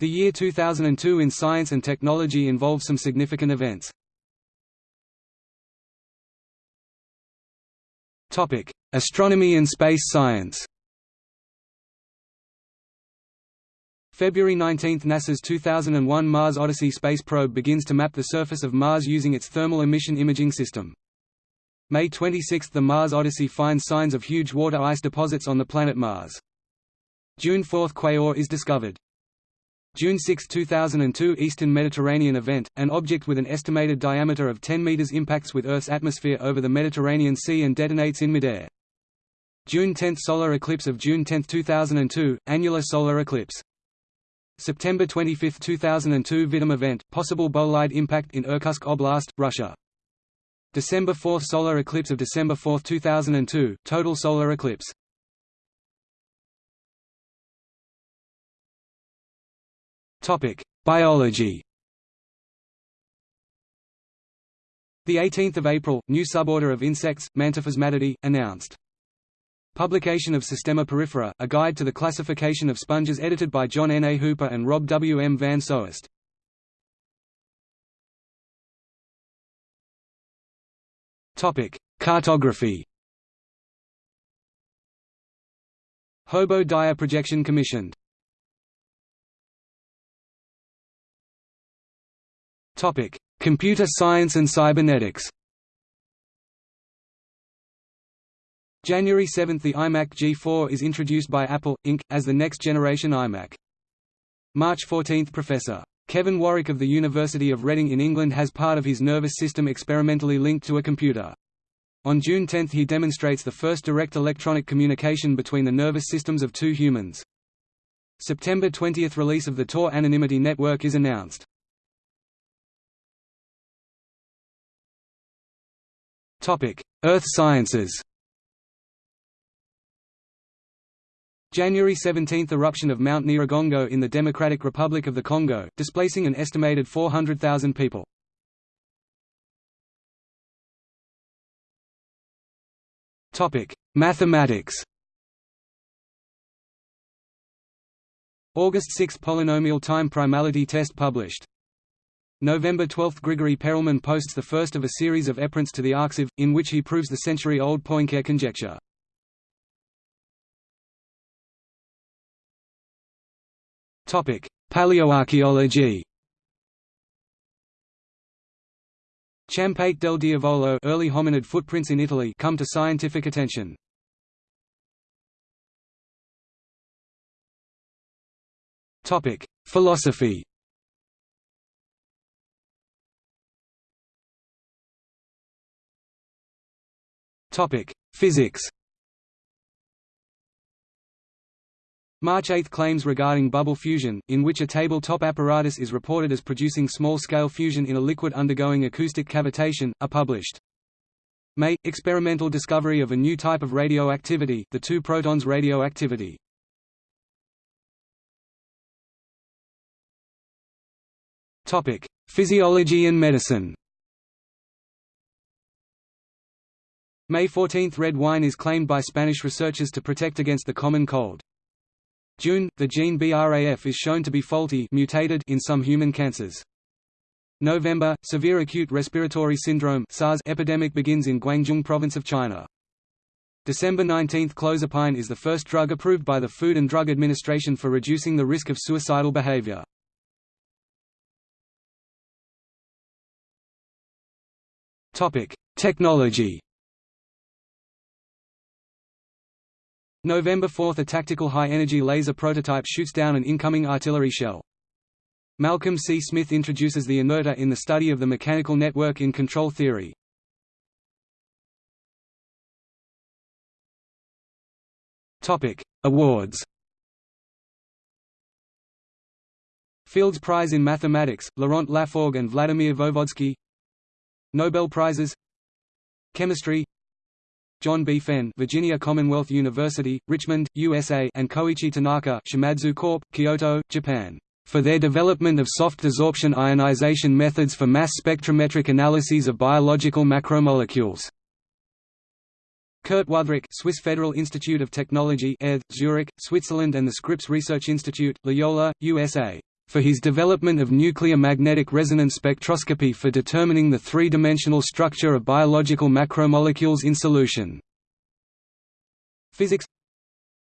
The year 2002 in science and technology involved some significant events. Astronomy and space science February 19 – NASA's 2001 Mars Odyssey space probe begins to map the surface of Mars using its thermal emission imaging system. May 26 – The Mars Odyssey finds signs of huge water ice deposits on the planet Mars. June 4 – Quaoar is discovered. June 6, 2002 Eastern Mediterranean event, an object with an estimated diameter of 10 meters impacts with Earth's atmosphere over the Mediterranean Sea and detonates in midair. June 10 Solar eclipse of June 10, 2002, annular solar eclipse September 25, 2002 Vitim event, possible bolide impact in Irkutsk Oblast, Russia. December 4 Solar eclipse of December 4, 2002, total solar eclipse. Topic: Biology. The 18th of April, new suborder of insects, Mantophasmatidae, announced. Publication of Systema Porifera, a guide to the classification of sponges edited by John N. A. Hooper and Rob W. M. Van Soest. Cartography Hobo Dyer projection commissioned Computer science and cybernetics January 7 – The iMac G4 is introduced by Apple, Inc., as the next-generation iMac. March 14 – Professor. Kevin Warwick of the University of Reading in England has part of his nervous system experimentally linked to a computer. On June 10 he demonstrates the first direct electronic communication between the nervous systems of two humans. September 20 – Release of the Tor Anonymity Network is announced. Earth sciences January 17 – Eruption of Mount Nyiragongo in the Democratic Republic of the Congo, displacing an estimated 400,000 people. Mathematics August 6 – Polynomial time primality test published. November 12 – Grigory Perelman posts the first of a series of eprints to the Arxiv, in which he proves the century-old Poincare conjecture. Paleoarchaeology. Ciampate del Diavolo early hominid footprints in Italy come to scientific attention. Philosophy. Topic: Physics. March 8 claims regarding bubble fusion, in which a tabletop apparatus is reported as producing small-scale fusion in a liquid undergoing acoustic cavitation, are published. May – experimental discovery of a new type of radioactivity the two protons radioactivity. Physiology and medicine May 14 – Red wine is claimed by Spanish researchers to protect against the common cold. June, the gene BRAF is shown to be faulty mutated in some human cancers. November, severe acute respiratory syndrome SARS epidemic begins in Guangdong province of China. December 19 – Clozapine is the first drug approved by the Food and Drug Administration for reducing the risk of suicidal behavior. Technology November 4 – A tactical high-energy laser prototype shoots down an incoming artillery shell. Malcolm C. Smith introduces the inerter in the study of the mechanical network in control theory. Awards Fields Prize in Mathematics, Laurent Lafforgue and Vladimir Voevodsky Nobel Prizes Chemistry John B. Fenn, Virginia Commonwealth University, Richmond, USA, and Koichi Tanaka, Shimadzu Corp., Kyoto, Japan, for their development of soft desorption ionization methods for mass spectrometric analyses of biological macromolecules. Kurt Wüthrich, Swiss Federal Institute of Technology, ETH, Zurich, Switzerland, and the Scripps Research Institute, La Jolla, USA, for his development of nuclear magnetic resonance spectroscopy for determining the three-dimensional structure of biological macromolecules in solution. Physics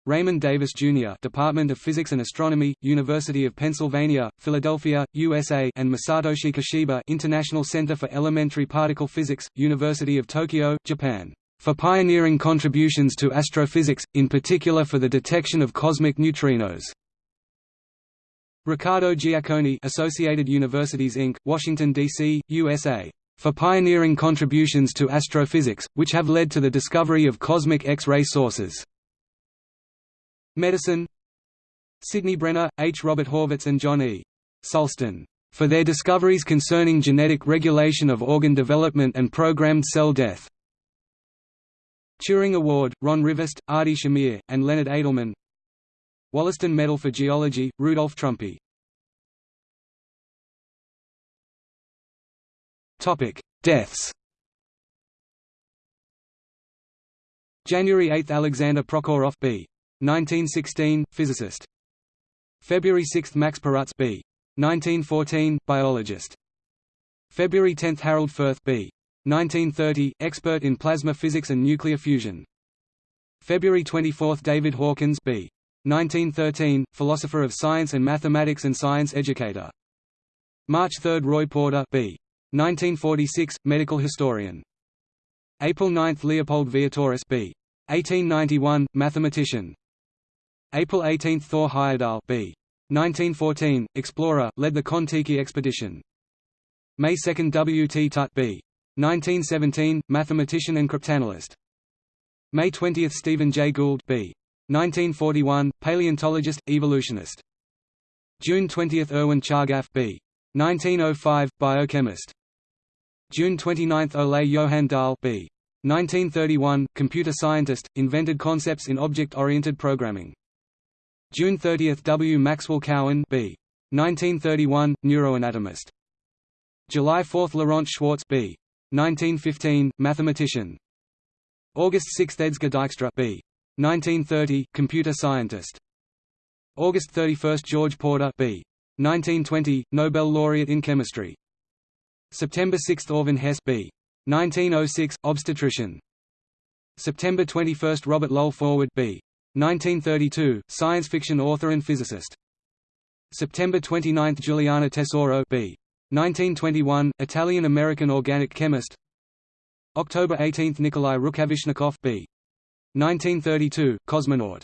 Raymond Davis, Jr. Department of Physics and Astronomy, University of Pennsylvania, Philadelphia, USA and Masatoshi Koshiba International Center for Elementary Particle Physics, University of Tokyo, Japan. For pioneering contributions to astrophysics, in particular for the detection of cosmic neutrinos. Riccardo Giacconi Associated Universities Inc., Washington, D.C., USA. For pioneering contributions to astrophysics, which have led to the discovery of cosmic X-ray sources. Medicine Sidney Brenner, H. Robert Horvitz and John E. Sulston, for their discoveries concerning genetic regulation of organ development and programmed cell death. Turing Award, Ron Rivest, Adi Shamir, and Leonard Adleman Wollaston Medal for Geology, Rudolf Trümpy Deaths January 8 – Alexander Prokhorov b. 1916, physicist. February 6 – Max Perutz b. 1914, biologist. February 10 – Harold Furth b. 1930, expert in plasma physics and nuclear fusion. February 24 – David Hawkins b. 1913, philosopher of science and mathematics and science educator. March 3 – Roy Porter b. 1946, medical historian. April 9 – Leopold Vietoris b. 1891, mathematician. April 18 – Thor Heyerdahl b. 1914, explorer, led the Kon-Tiki expedition. May 2 – W. T. Tutte b. 1917, mathematician and cryptanalyst. May 20 – Stephen J. Gould b. 1941, paleontologist, evolutionist. June 20 – Erwin Chargaff b. 1905, biochemist. June 29 – Ole Johan Dahl b. 1931, computer scientist, invented concepts in object-oriented programming. June 30 – W. Maxwell Cowan b. 1931, neuroanatomist. July 4 – Laurent Schwartz b. 1915, mathematician. August 6 – Edsger Dijkstra b. 1930, computer scientist. August 31 – George Porter b. 1920, Nobel laureate in chemistry. September 6 – Orvan Hess b. 1906, obstetrician. September 21 – Robert Lowell Forward b. 1932, science fiction author and physicist. September 29 – Giuliana Tesoro b. 1921, Italian-American organic chemist. October 18 – Nikolai Rukavishnikov b. 1932, cosmonaut.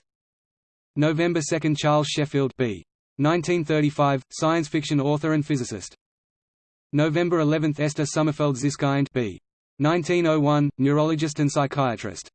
November 2 – Charles Sheffield b. 1935, science fiction author and physicist. November 11 – Esther Sommerfeld Ziskind b. 1901, neurologist and psychiatrist.